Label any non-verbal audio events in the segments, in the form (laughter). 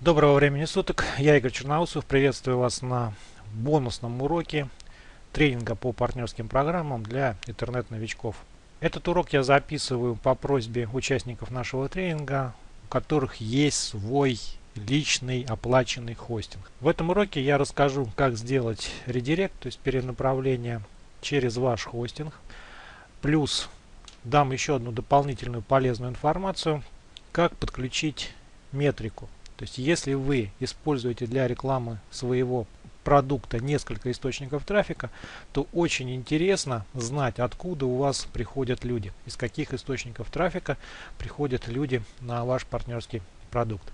Доброго времени суток, я Игорь Черноусов, приветствую вас на бонусном уроке тренинга по партнерским программам для интернет-новичков. Этот урок я записываю по просьбе участников нашего тренинга, у которых есть свой личный оплаченный хостинг. В этом уроке я расскажу, как сделать редирект, то есть перенаправление через ваш хостинг. Плюс дам еще одну дополнительную полезную информацию, как подключить метрику. То есть если вы используете для рекламы своего продукта несколько источников трафика, то очень интересно знать, откуда у вас приходят люди, из каких источников трафика приходят люди на ваш партнерский продукт.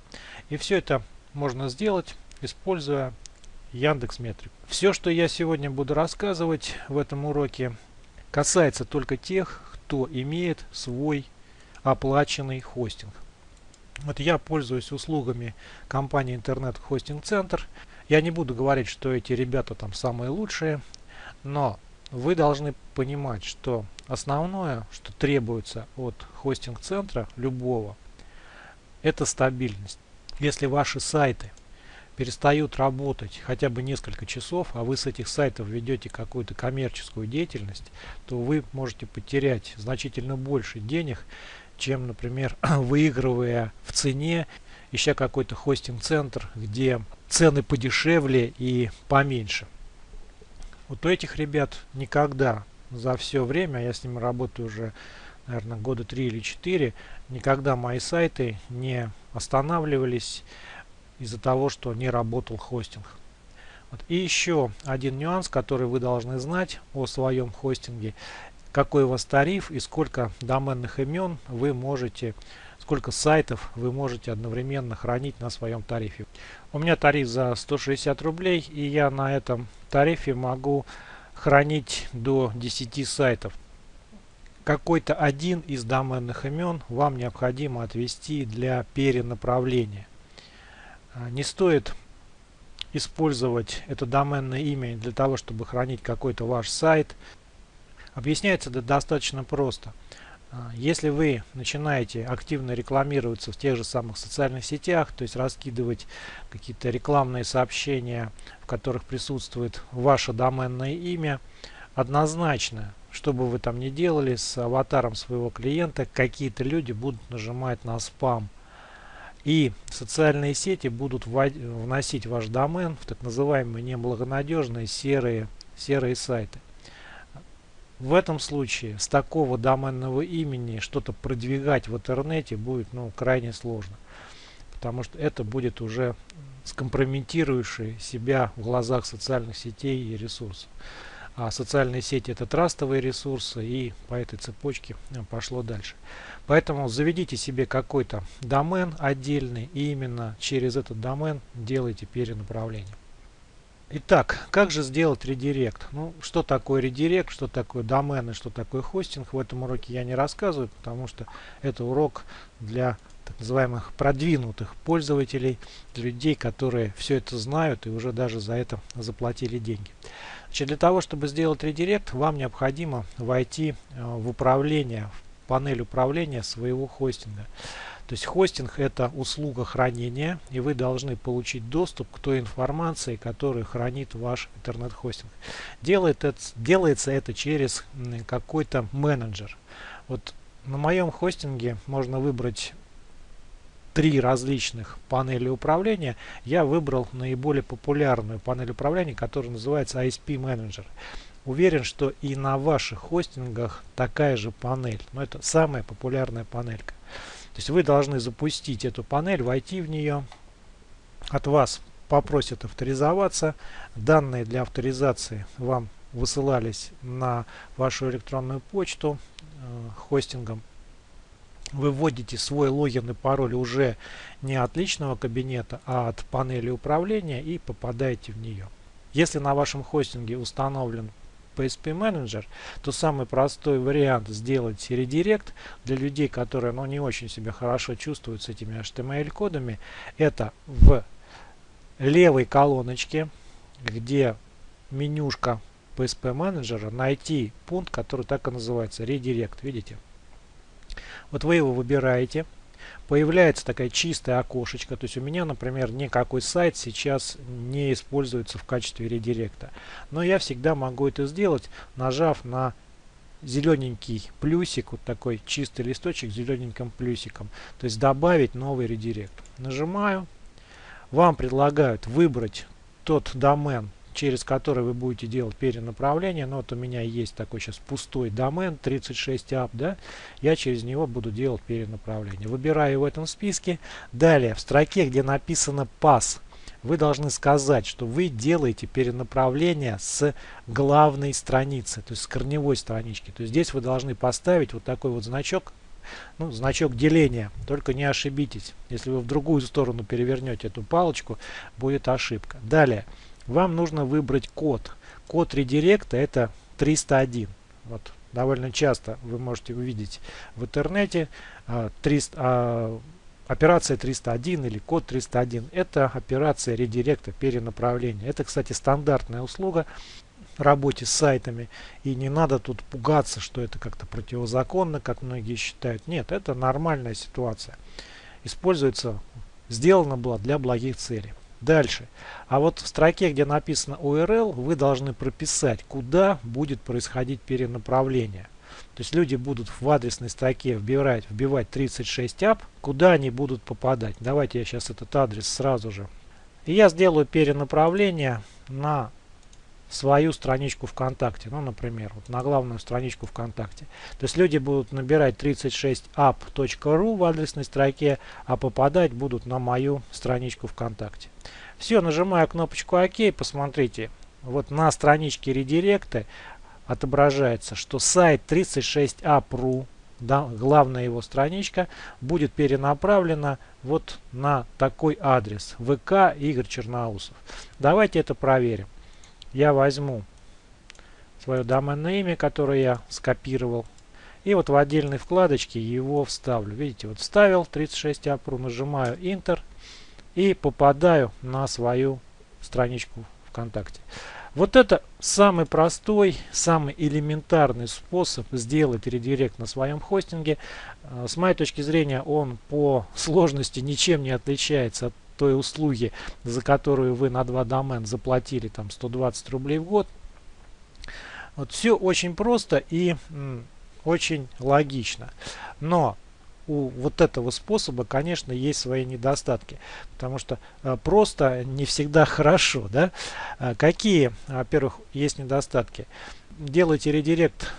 И все это можно сделать, используя Яндекс Метрик. Все, что я сегодня буду рассказывать в этом уроке, касается только тех, кто имеет свой оплаченный хостинг. Вот я пользуюсь услугами компании Интернет Хостинг Центр. Я не буду говорить, что эти ребята там самые лучшие, но вы должны понимать, что основное, что требуется от хостинг-центра любого, это стабильность. Если ваши сайты перестают работать хотя бы несколько часов, а вы с этих сайтов ведете какую-то коммерческую деятельность, то вы можете потерять значительно больше денег, чем, например, (clears throat) выигрывая в цене, ища какой-то хостинг-центр, где цены подешевле и поменьше. Вот у этих ребят никогда за все время, я с ними работаю уже, наверное, года 3 или 4, никогда мои сайты не останавливались из-за того, что не работал хостинг. Вот. И еще один нюанс, который вы должны знать о своем хостинге, какой у вас тариф и сколько доменных имен вы можете, сколько сайтов вы можете одновременно хранить на своем тарифе. У меня тариф за 160 рублей и я на этом тарифе могу хранить до 10 сайтов. Какой-то один из доменных имен вам необходимо отвести для перенаправления. А, не стоит использовать это доменное имя для того, чтобы хранить какой-то ваш сайт, Объясняется это достаточно просто. А, если вы начинаете активно рекламироваться в тех же самых социальных сетях, то есть раскидывать какие-то рекламные сообщения, в которых присутствует ваше доменное имя, однозначно, что бы вы там ни делали с аватаром своего клиента, какие-то люди будут нажимать на спам. И социальные сети будут вносить ваш домен в так называемые неблагонадежные серые, серые сайты. В этом случае с такого доменного имени что-то продвигать в интернете будет ну, крайне сложно. Потому что это будет уже скомпрометирующий себя в глазах социальных сетей и ресурсов. А социальные сети это трастовые ресурсы и по этой цепочке э, пошло дальше. Поэтому заведите себе какой-то домен отдельный и именно через этот домен делайте перенаправление. Итак, как же сделать редирект? Ну, что такое редирект, что такое домен и что такое хостинг, в этом уроке я не рассказываю, потому что это урок для так называемых продвинутых пользователей, для людей, которые все это знают и уже даже за это заплатили деньги. Значит, для того, чтобы сделать редирект, вам необходимо войти э, в управление, в панель управления своего хостинга. То есть хостинг это услуга хранения, и вы должны получить доступ к той информации, которую хранит ваш интернет-хостинг. Делает это, делается это через какой-то менеджер. Вот на моем хостинге можно выбрать три различных панели управления. Я выбрал наиболее популярную панель управления, которая называется ISP Manager. Уверен, что и на ваших хостингах такая же панель. Но это самая популярная панелька. То есть вы должны запустить эту панель, войти в нее. От вас попросят авторизоваться. Данные для авторизации вам высылались на вашу электронную почту э, хостингом. Вы вводите свой логин и пароль уже не от личного кабинета, а от панели управления и попадаете в нее. Если на вашем хостинге установлен PSP Manager, то самый простой вариант сделать редирект для людей, которые ну, не очень себя хорошо чувствуют с этими HTML-кодами, это в левой колоночке, где менюшка PSP менеджера, найти пункт, который так и называется, редирект, видите? Вот вы его выбираете, появляется такая чистая окошечко. То есть у меня, например, никакой сайт сейчас не используется в качестве редиректа. Но я всегда могу это сделать, нажав на зелененький плюсик, вот такой чистый листочек с зелененьким плюсиком. То есть добавить новый редирект. Нажимаю. Вам предлагают выбрать тот домен, через который вы будете делать перенаправление. Но вот у меня есть такой сейчас пустой домен 36 app, да, я через него буду делать перенаправление. Выбираю в этом списке. Далее в строке, где написано pass, вы должны сказать, что вы делаете перенаправление с главной страницы, то есть с корневой странички. То есть здесь вы должны поставить вот такой вот значок, ну, значок деления. Только не ошибитесь. Если вы в другую сторону перевернете эту палочку, будет ошибка. Далее вам нужно выбрать код. Код редиректа это 301. Вот довольно часто вы можете увидеть в интернете 300, а, а, операция 301 или код 301. Это операция редиректа перенаправления. Это, кстати, стандартная услуга работе с сайтами. И не надо тут пугаться, что это как-то противозаконно, как многие считают. Нет, это нормальная ситуация. Используется, сделано было для благих целей. Дальше. А вот в строке, где написано URL, вы должны прописать, куда будет происходить перенаправление. То есть люди будут в адресной строке вбивать, вбивать 36 app, куда они будут попадать. Давайте я сейчас этот адрес сразу же. И я сделаю перенаправление на свою страничку ВКонтакте. Ну, например, вот на главную страничку ВКонтакте. То есть люди будут набирать 36app.ru в адресной строке, а попадать будут на мою страничку ВКонтакте. Все, нажимаю кнопочку ОК, посмотрите, вот на страничке редиректа отображается, что сайт 36app.ru, да, главная его страничка, будет перенаправлена вот на такой адрес ВК Игорь Черноусов. Давайте это проверим я возьму свое доменное имя, которое я скопировал, и вот в отдельной вкладочке его вставлю. Видите, вот вставил 36 апру, нажимаю Enter и попадаю на свою страничку ВКонтакте. Вот это самый простой, самый элементарный способ сделать редирект на своем хостинге. Э, с моей точки зрения он по сложности ничем не отличается от той услуги, за которую вы на два домен заплатили там 120 рублей в год. Вот все очень просто и очень логично. Но у вот этого способа, конечно, есть свои недостатки, потому что э, просто не всегда (laughs) хорошо. Да? Э, какие, во-первых, есть недостатки? Делайте редирект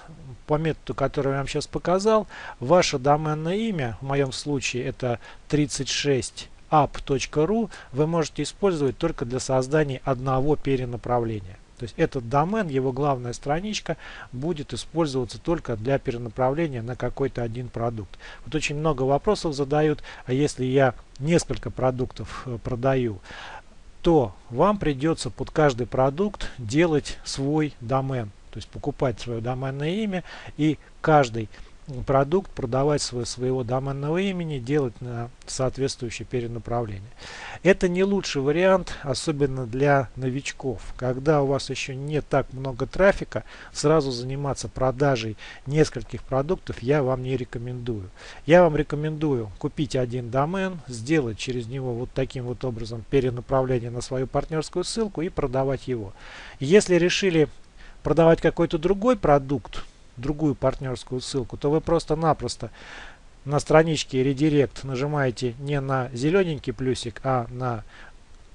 по методу, который я вам сейчас показал. Ваше доменное имя, в моем случае это 36 app.ru вы можете использовать только для создания одного перенаправления. То есть этот домен, его главная страничка будет использоваться только для перенаправления на какой-то один продукт. Вот очень много вопросов задают, а если я несколько продуктов э, продаю, то вам придется под каждый продукт делать свой домен. То есть покупать свое доменное имя и каждый продукт продавать свой, своего доменного имени, делать на соответствующее перенаправление. Это не лучший вариант, особенно для новичков. Когда у вас еще не так много трафика, сразу заниматься продажей нескольких продуктов я вам не рекомендую. Я вам рекомендую купить один домен, сделать через него вот таким вот образом перенаправление на свою партнерскую ссылку и продавать его. Если решили продавать какой-то другой продукт, другую партнерскую ссылку, то вы просто-напросто на страничке редирект нажимаете не на зелененький плюсик, а на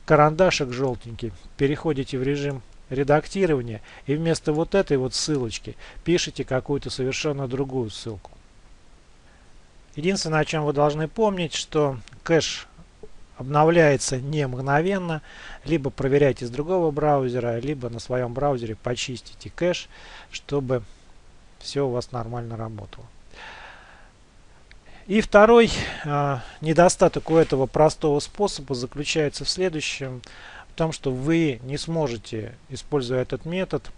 карандашик желтенький, переходите в режим редактирования и вместо вот этой вот ссылочки пишите какую-то совершенно другую ссылку. Единственное, о чем вы должны помнить, что кэш обновляется не мгновенно. Либо проверяйте с другого браузера, либо на своем браузере почистите кэш, чтобы все у вас нормально работало. И второй э, недостаток у этого простого способа заключается в следующем. В том, что вы не сможете, используя этот метод,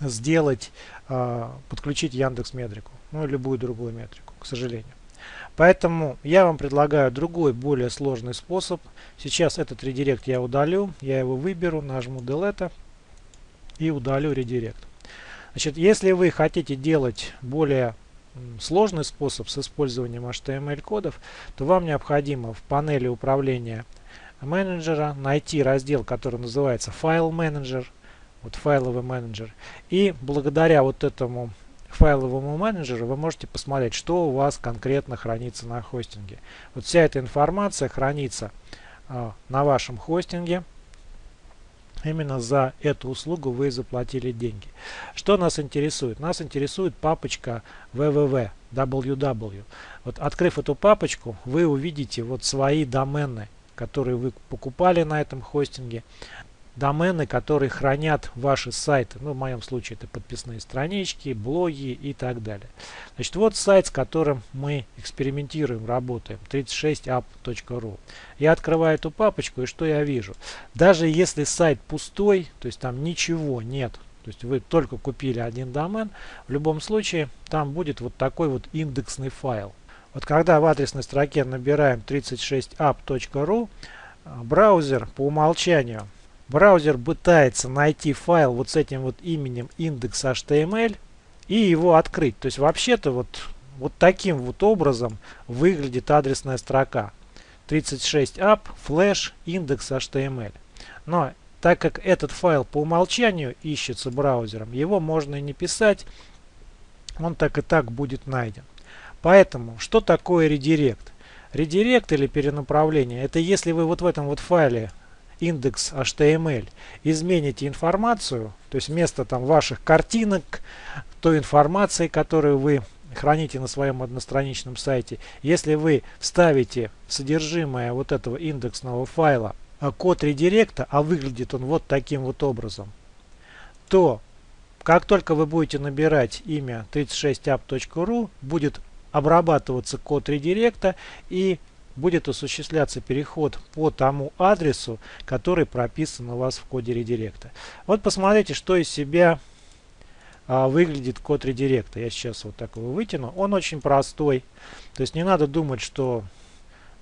сделать, э, подключить Яндекс Метрику. Ну и любую другую метрику, к сожалению. Поэтому я вам предлагаю другой, более сложный способ. Сейчас этот редирект я удалю. Я его выберу, нажму Delete и удалю редирект. Значит, если вы хотите делать более сложный способ с использованием HTML-кодов, то вам необходимо в панели управления менеджера найти раздел, который называется файл менеджер, вот файловый менеджер. И благодаря вот этому файловому менеджеру вы можете посмотреть, что у вас конкретно хранится на хостинге. Вот вся эта информация хранится э, на вашем хостинге. Именно за эту услугу вы заплатили деньги. Что нас интересует? Нас интересует папочка www, www. Вот открыв эту папочку, вы увидите вот свои домены, которые вы покупали на этом хостинге домены, которые хранят ваши сайты. Ну, в моем случае это подписные странички, блоги и так далее. Значит, вот сайт, с которым мы экспериментируем, работаем, 36app.ru. Я открываю эту папочку, и что я вижу? Даже если сайт пустой, то есть там ничего нет, то есть вы только купили один домен, в любом случае там будет вот такой вот индексный файл. Вот когда в адресной строке набираем 36app.ru, браузер по умолчанию браузер пытается найти файл вот с этим вот именем index.html и его открыть. То есть вообще-то вот, вот таким вот образом выглядит адресная строка. 36app flash index.html. Но так как этот файл по умолчанию ищется браузером, его можно и не писать, он так и так будет найден. Поэтому, что такое редирект? Редирект или перенаправление, это если вы вот в этом вот файле индекс HTML, измените информацию, то есть вместо там ваших картинок, той информации, которую вы храните на своем одностраничном сайте, если вы вставите содержимое вот этого индексного файла а код редиректа, а выглядит он вот таким вот образом, то как только вы будете набирать имя 36app.ru, будет обрабатываться код редиректа и будет осуществляться переход по тому адресу, который прописан у вас в коде редиректа. Вот посмотрите, что из себя а, выглядит код редиректа. Я сейчас вот так его вытяну. Он очень простой. То есть не надо думать, что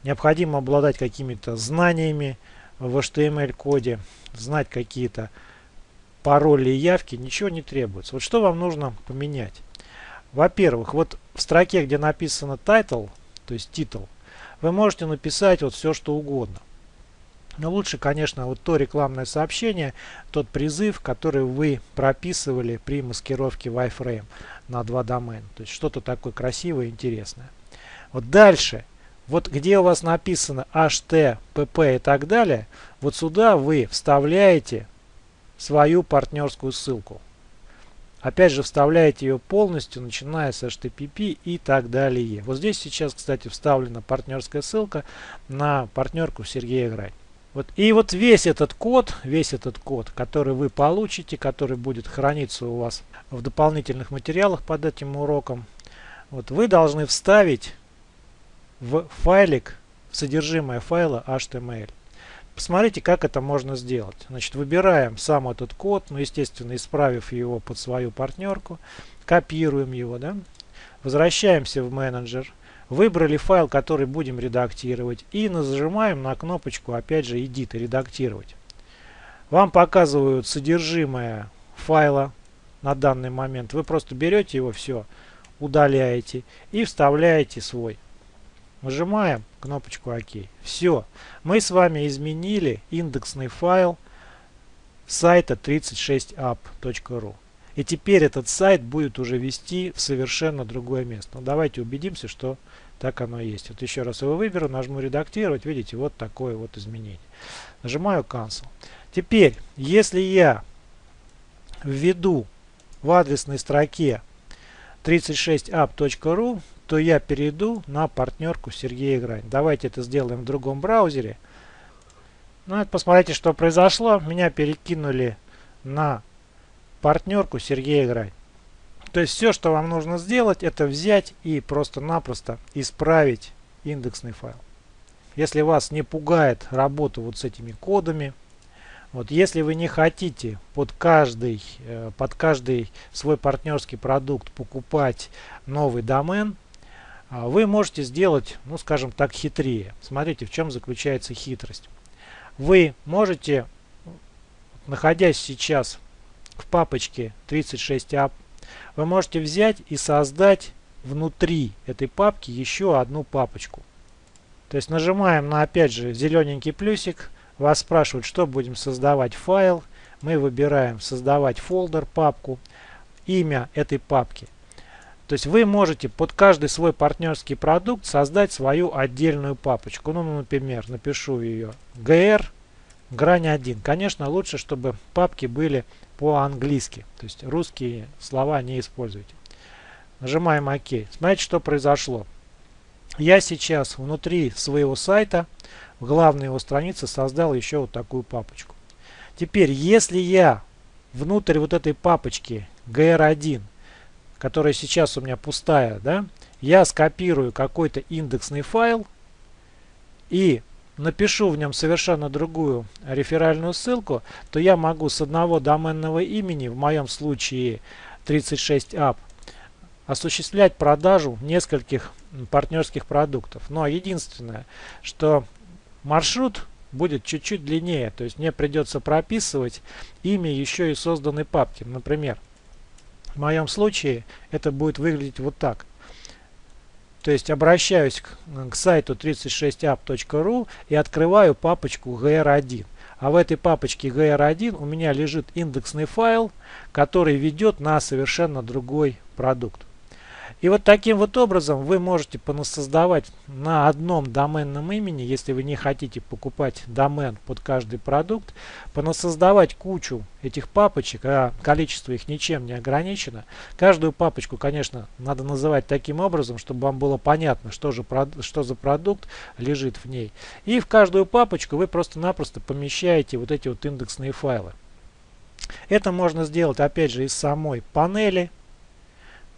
необходимо обладать какими-то знаниями в HTML-коде, знать какие-то пароли и явки. Ничего не требуется. Вот что вам нужно поменять? Во-первых, вот в строке, где написано title, то есть титул, вы можете написать вот все, что угодно. Но лучше, конечно, вот то рекламное сообщение, тот призыв, который вы прописывали при маскировке wireframe на два домена. То есть что-то такое красивое, интересное. Вот дальше, вот где у вас написано HT, PP и так далее, вот сюда вы вставляете свою партнерскую ссылку. Опять же вставляете ее полностью, начиная с HTTP и так далее. Вот здесь сейчас, кстати, вставлена партнерская ссылка на партнерку Сергея Грань. Вот. И вот весь этот код, весь этот код, который вы получите, который будет храниться у вас в дополнительных материалах под этим уроком, вот вы должны вставить в файлик содержимое файла HTML. Посмотрите, как это можно сделать. Значит, выбираем сам этот код, ну, естественно, исправив его под свою партнерку, копируем его, да, возвращаемся в менеджер, выбрали файл, который будем редактировать, и нажимаем на кнопочку, опять же, Edit, редактировать. Вам показывают содержимое файла на данный момент. Вы просто берете его, все, удаляете и вставляете свой. Нажимаем кнопочку ОК. Все. Мы с вами изменили индексный файл сайта 36app.ru. И теперь этот сайт будет уже вести в совершенно другое место. Ну, давайте убедимся, что так оно и есть. Вот еще раз его выберу, нажму редактировать. Видите, вот такое вот изменение. Нажимаю Cancel. Теперь, если я введу в адресной строке 36app.ru, то я перейду на партнерку Сергея Грань. Давайте это сделаем в другом браузере. Ну, посмотрите, что произошло. Меня перекинули на партнерку Сергея Грань. То есть все, что вам нужно сделать, это взять и просто-напросто исправить индексный файл. Если вас не пугает работа вот с этими кодами, вот если вы не хотите под каждый, э, под каждый свой партнерский продукт покупать новый домен, вы можете сделать, ну скажем так, хитрее. Смотрите, в чем заключается хитрость. Вы можете, находясь сейчас в папочке 36app, вы можете взять и создать внутри этой папки еще одну папочку. То есть нажимаем на опять же зелененький плюсик. Вас спрашивают, что будем создавать файл. Мы выбираем создавать фолдер, папку. Имя этой папки. То есть вы можете под каждый свой партнерский продукт создать свою отдельную папочку. Ну, например, напишу ее GR грань 1. Конечно, лучше, чтобы папки были по-английски. То есть русские слова не используйте. Нажимаем ОК. Смотрите, что произошло. Я сейчас внутри своего сайта, в главной его странице, создал еще вот такую папочку. Теперь, если я внутрь вот этой папочки GR1, которая сейчас у меня пустая, да, я скопирую какой-то индексный файл и напишу в нем совершенно другую реферальную ссылку, то я могу с одного доменного имени, в моем случае 36app, осуществлять продажу нескольких партнерских продуктов. Но единственное, что маршрут будет чуть-чуть длиннее. То есть мне придется прописывать имя еще и созданной папки. Например, в моем случае это будет выглядеть вот так. То есть обращаюсь к, к сайту 36app.ru и открываю папочку gr1. А в этой папочке gr1 у меня лежит индексный файл, который ведет на совершенно другой продукт. И вот таким вот образом вы можете понасоздавать на одном доменном имени, если вы не хотите покупать домен под каждый продукт, понасоздавать кучу этих папочек, а количество их ничем не ограничено. Каждую папочку, конечно, надо называть таким образом, чтобы вам было понятно, что, же, что за продукт лежит в ней. И в каждую папочку вы просто-напросто помещаете вот эти вот индексные файлы. Это можно сделать опять же из самой панели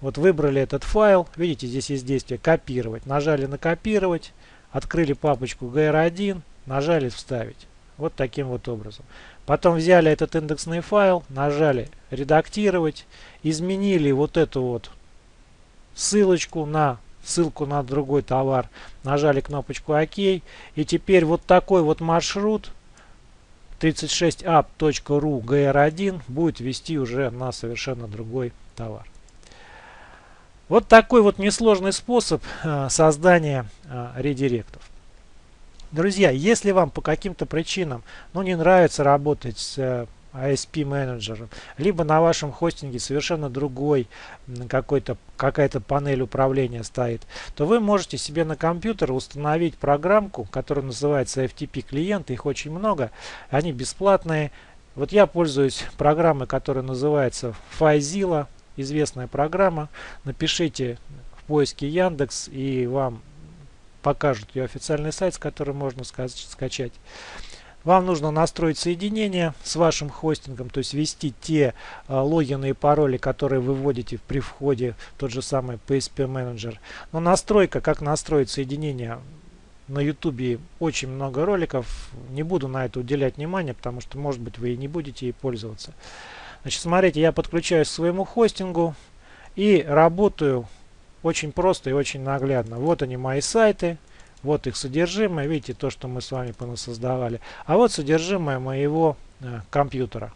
вот выбрали этот файл. Видите, здесь есть действие копировать. Нажали на копировать. Открыли папочку GR1. Нажали вставить. Вот таким вот образом. Потом взяли этот индексный файл. Нажали редактировать. Изменили вот эту вот ссылочку на ссылку на другой товар. Нажали кнопочку ОК. И теперь вот такой вот маршрут 36app.ru gr1 будет вести уже на совершенно другой товар. Вот такой вот несложный способ э, создания э, редиректов. Друзья, если вам по каким-то причинам ну, не нравится работать с э, ISP менеджером, либо на вашем хостинге совершенно другой какой-то какая-то панель управления стоит, то вы можете себе на компьютер установить программку, которая называется FTP клиент, их очень много, они бесплатные. Вот я пользуюсь программой, которая называется FileZilla известная программа. Напишите в поиске Яндекс и вам покажут ее официальный сайт, с которым можно скачать. Вам нужно настроить соединение с вашим хостингом, то есть ввести те э, логины и пароли, которые вы вводите при входе в тот же самый PSP менеджер. Но настройка, как настроить соединение на YouTube очень много роликов. Не буду на это уделять внимание, потому что может быть вы и не будете ей пользоваться. Значит, смотрите, я подключаюсь к своему хостингу и работаю очень просто и очень наглядно. Вот они мои сайты, вот их содержимое, видите, то, что мы с вами понасоздавали. А вот содержимое моего э, компьютера.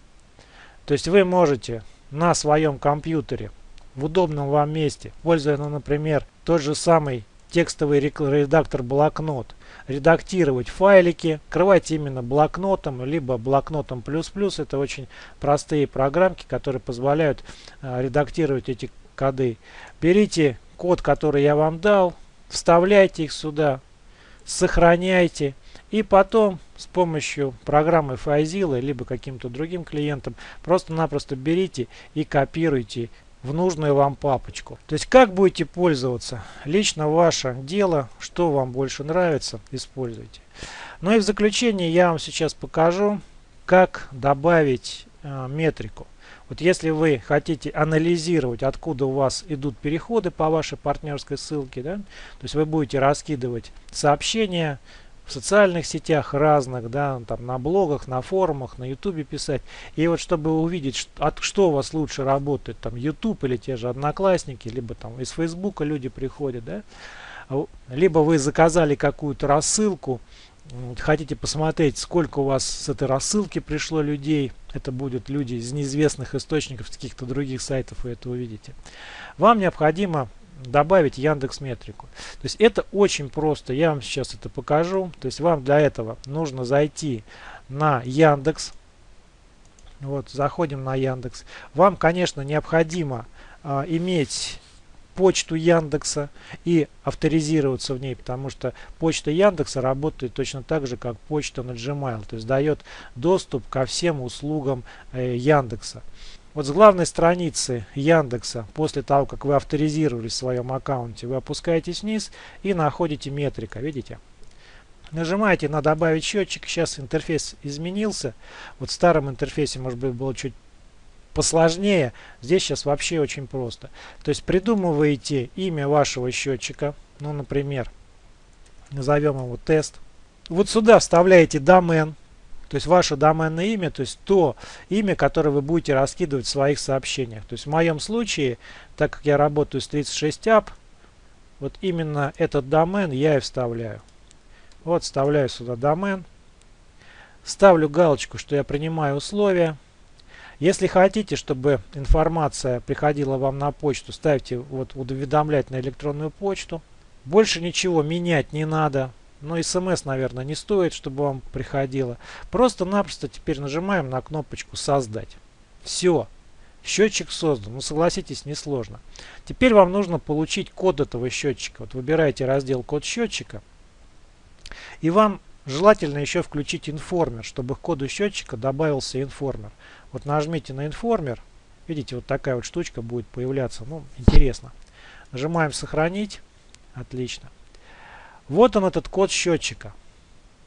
То есть вы можете на своем компьютере в удобном вам месте, пользуясь, ну, например, тот же самый текстовый редактор блокнот, редактировать файлики, открывать именно блокнотом, либо блокнотом плюс-плюс. Это очень простые программки, которые позволяют а, редактировать эти коды. Берите код, который я вам дал, вставляйте их сюда, сохраняйте. И потом с помощью программы FileZilla либо каким-то другим клиентом просто-напросто берите и копируйте в нужную вам папочку. То есть как будете пользоваться, лично ваше дело, что вам больше нравится, используйте. Ну и в заключение я вам сейчас покажу, как добавить э, метрику. Вот если вы хотите анализировать, откуда у вас идут переходы по вашей партнерской ссылке, да, то есть вы будете раскидывать сообщения, в социальных сетях разных, да, там на блогах, на форумах, на ютубе писать. И вот чтобы увидеть, от, что у вас лучше работает, там YouTube или те же одноклассники, либо там из Фейсбука люди приходят, да, а либо вы заказали какую-то рассылку, хотите посмотреть, сколько у вас с этой рассылки пришло людей, это будут люди из неизвестных источников, с каких-то других сайтов, вы это увидите. Вам необходимо добавить Яндекс Метрику. То есть это очень просто. Я вам сейчас это покажу. То есть вам для этого нужно зайти на Яндекс. Вот, заходим на Яндекс. Вам, конечно, необходимо а, иметь почту Яндекса и авторизироваться в ней, потому что почта Яндекса работает точно так же, как почта на Gmail, то есть дает доступ ко всем услугам э, Яндекса. Вот с главной страницы Яндекса, после того, как вы авторизировались в своем аккаунте, вы опускаетесь вниз и находите метрика, видите? Нажимаете на добавить счетчик, сейчас интерфейс изменился. Вот в старом интерфейсе, может быть, было чуть посложнее. Здесь сейчас вообще очень просто. То есть придумываете имя вашего счетчика. Ну, например, назовем его тест. Вот сюда вставляете домен. То есть ваше доменное имя, то есть то имя, которое вы будете раскидывать в своих сообщениях. То есть в моем случае, так как я работаю с 36app, вот именно этот домен я и вставляю. Вот вставляю сюда домен. Ставлю галочку, что я принимаю условия. Если хотите, чтобы информация приходила вам на почту, ставьте вот уведомлять на электронную почту. Больше ничего менять не надо. Но смс, наверное, не стоит, чтобы вам приходило. Просто-напросто теперь нажимаем на кнопочку «Создать». Все. Счетчик создан. Ну, согласитесь, несложно. Теперь вам нужно получить код этого счетчика. Вот выбираете раздел «Код счетчика». И вам желательно еще включить информер, чтобы к коду счетчика добавился информер. Вот нажмите на информер. Видите, вот такая вот штучка будет появляться. Ну, интересно. Нажимаем сохранить. Отлично. Вот он этот код счетчика.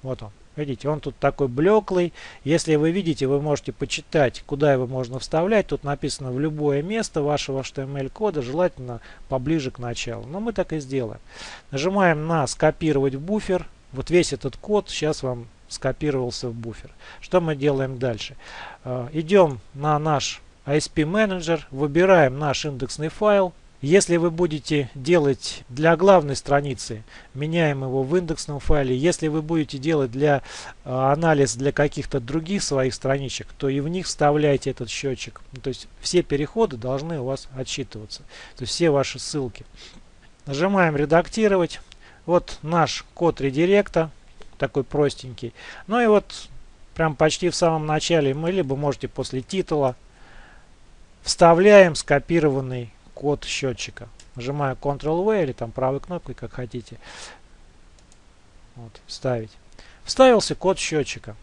Вот он. Видите, он тут такой блеклый. Если вы видите, вы можете почитать, куда его можно вставлять. Тут написано в любое место вашего HTML-кода, желательно поближе к началу. Но мы так и сделаем. Нажимаем на «Скопировать в буфер». Вот весь этот код сейчас вам скопировался в буфер. Что мы делаем дальше? Э, идем на наш ISP менеджер, выбираем наш индексный файл. Если вы будете делать для главной страницы, меняем его в индексном файле. Если вы будете делать для э, анализ для каких-то других своих страничек, то и в них вставляйте этот счетчик. То есть все переходы должны у вас отсчитываться. То есть все ваши ссылки. Нажимаем редактировать. Вот наш код редиректа такой простенький. Ну и вот прям почти в самом начале мы либо можете после титула вставляем скопированный код счетчика. Нажимаю Ctrl-V или там правой кнопкой, как хотите. Вот, вставить. Вставился код счетчика.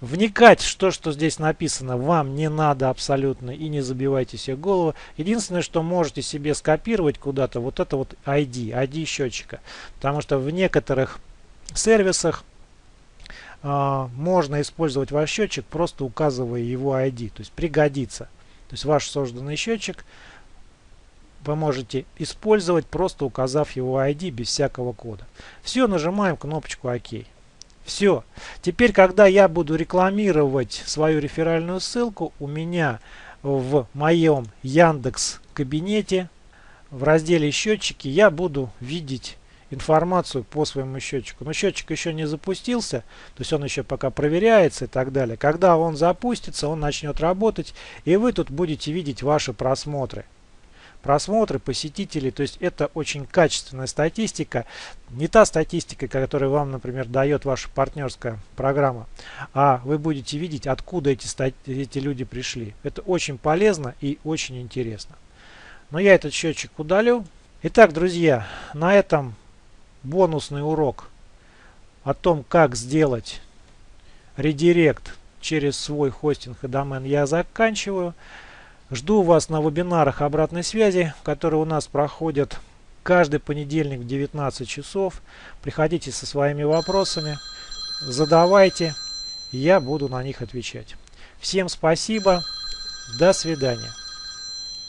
Вникать в то, что здесь написано, вам не надо абсолютно и не забивайте себе голову. Единственное, что можете себе скопировать куда-то, вот это вот ID, ID счетчика. Потому что в некоторых сервисах а, можно использовать ваш счетчик, просто указывая его ID. То есть пригодится. То есть ваш созданный счетчик вы можете использовать, просто указав его ID без всякого кода. Все, нажимаем кнопочку ОК. Все. Теперь, когда я буду рекламировать свою реферальную ссылку, у меня в моем Яндекс кабинете в разделе счетчики я буду видеть информацию по своему счетчику. Но счетчик еще не запустился, то есть он еще пока проверяется и так далее. Когда он запустится, он начнет работать, и вы тут будете видеть ваши просмотры. Просмотры, посетителей, то есть это очень качественная статистика. Не та статистика, которую вам, например, дает ваша партнерская программа, а вы будете видеть, откуда эти, эти люди пришли. Это очень полезно и очень интересно. Но я этот счетчик удалю. Итак, друзья, на этом бонусный урок о том, как сделать редирект через свой хостинг и домен я заканчиваю. Жду вас на вебинарах обратной связи, которые у нас проходят каждый понедельник в 19 часов. Приходите со своими вопросами, задавайте, я буду на них отвечать. Всем спасибо, до свидания.